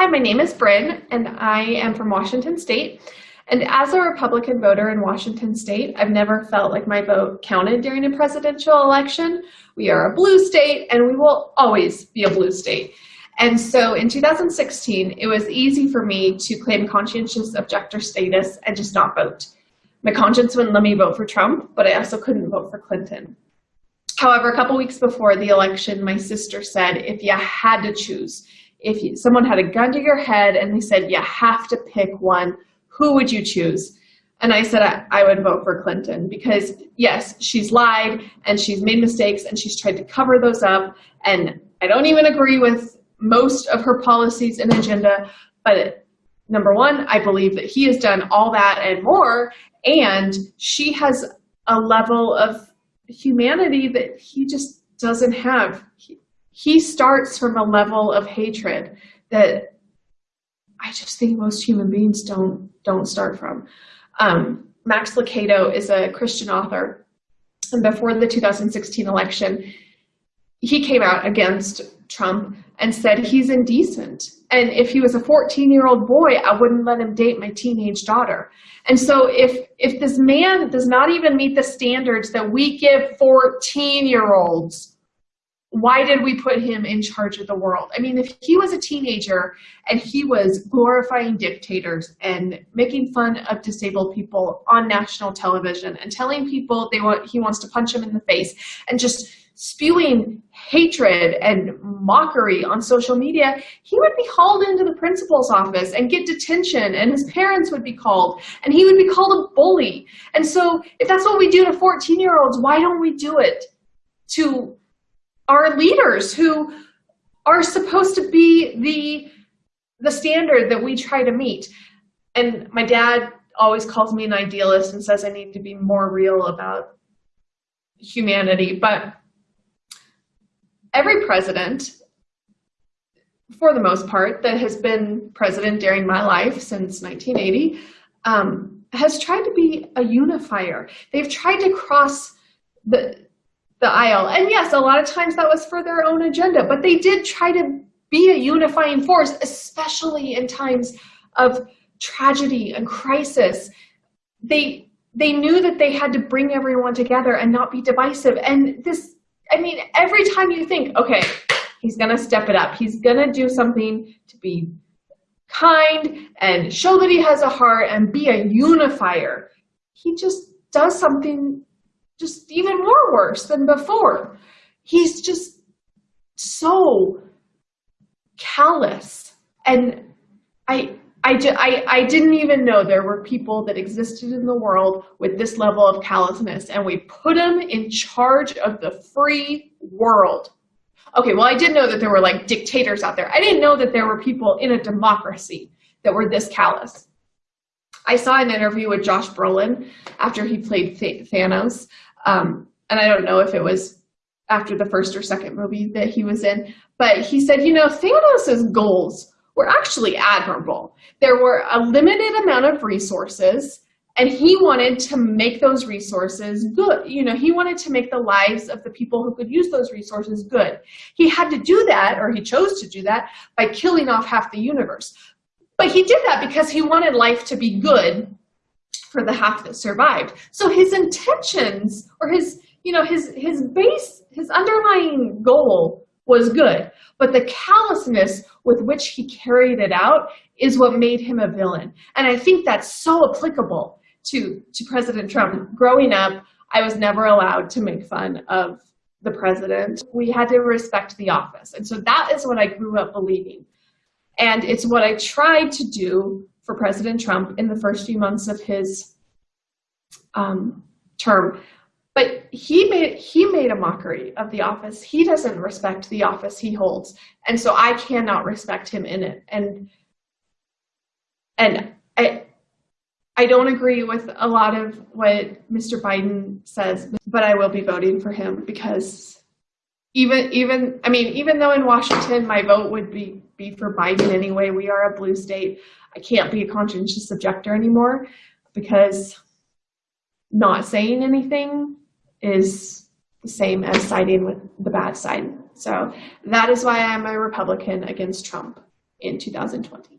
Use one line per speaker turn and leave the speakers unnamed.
Hi, my name is Bryn, and I am from Washington State. And as a Republican voter in Washington State, I've never felt like my vote counted during a presidential election. We are a blue state, and we will always be a blue state. And so in 2016, it was easy for me to claim conscientious objector status and just not vote. My conscience wouldn't let me vote for Trump, but I also couldn't vote for Clinton. However, a couple weeks before the election, my sister said, if you had to choose, if you, someone had a gun to your head and they said, you have to pick one, who would you choose? And I said, I, I, would vote for Clinton because yes, she's lied and she's made mistakes and she's tried to cover those up. And I don't even agree with most of her policies and agenda, but number one, I believe that he has done all that and more. And she has a level of humanity that he just doesn't have. He, he starts from a level of hatred that I just think most human beings don't don't start from. Um, Max Lucado is a Christian author, and before the 2016 election, he came out against Trump and said he's indecent. And if he was a 14-year-old boy, I wouldn't let him date my teenage daughter. And so if if this man does not even meet the standards that we give 14-year-olds why did we put him in charge of the world? I mean, if he was a teenager and he was glorifying dictators and making fun of disabled people on national television and telling people they want he wants to punch him in the face and just spewing hatred and mockery on social media, he would be hauled into the principal's office and get detention and his parents would be called and he would be called a bully. And so if that's what we do to 14 year olds, why don't we do it to our leaders who are supposed to be the the standard that we try to meet. And my dad always calls me an idealist and says I need to be more real about humanity. But every president, for the most part, that has been president during my life since 1980, um, has tried to be a unifier. They've tried to cross the the aisle. And yes, a lot of times that was for their own agenda, but they did try to be a unifying force, especially in times of tragedy and crisis. They they knew that they had to bring everyone together and not be divisive. And this, I mean, every time you think, okay, he's gonna step it up, he's gonna do something to be kind and show that he has a heart and be a unifier, he just does something just even more worse than before. He's just so callous. And I, I, I, I didn't even know there were people that existed in the world with this level of callousness, and we put him in charge of the free world. Okay, well, I did know that there were like dictators out there. I didn't know that there were people in a democracy that were this callous. I saw an interview with Josh Brolin after he played Thanos, um, and I don't know if it was after the first or second movie that he was in, but he said, you know, Thanos' goals were actually admirable. There were a limited amount of resources and he wanted to make those resources good. You know, he wanted to make the lives of the people who could use those resources good. He had to do that, or he chose to do that, by killing off half the universe. But he did that because he wanted life to be good for the half that survived. So his intentions or his, you know, his, his base, his underlying goal was good, but the callousness with which he carried it out is what made him a villain. And I think that's so applicable to, to President Trump. Growing up, I was never allowed to make fun of the president. We had to respect the office. And so that is what I grew up believing. And it's what I tried to do for President Trump in the first few months of his um, term. But he made he made a mockery of the office. He doesn't respect the office he holds, and so I cannot respect him in it. And and I I don't agree with a lot of what Mr. Biden says, but I will be voting for him because even even I mean even though in Washington my vote would be be for Biden anyway, we are a blue state. I can't be a conscientious objector anymore because not saying anything is the same as siding with the bad side. So that is why I'm a Republican against Trump. in 2020.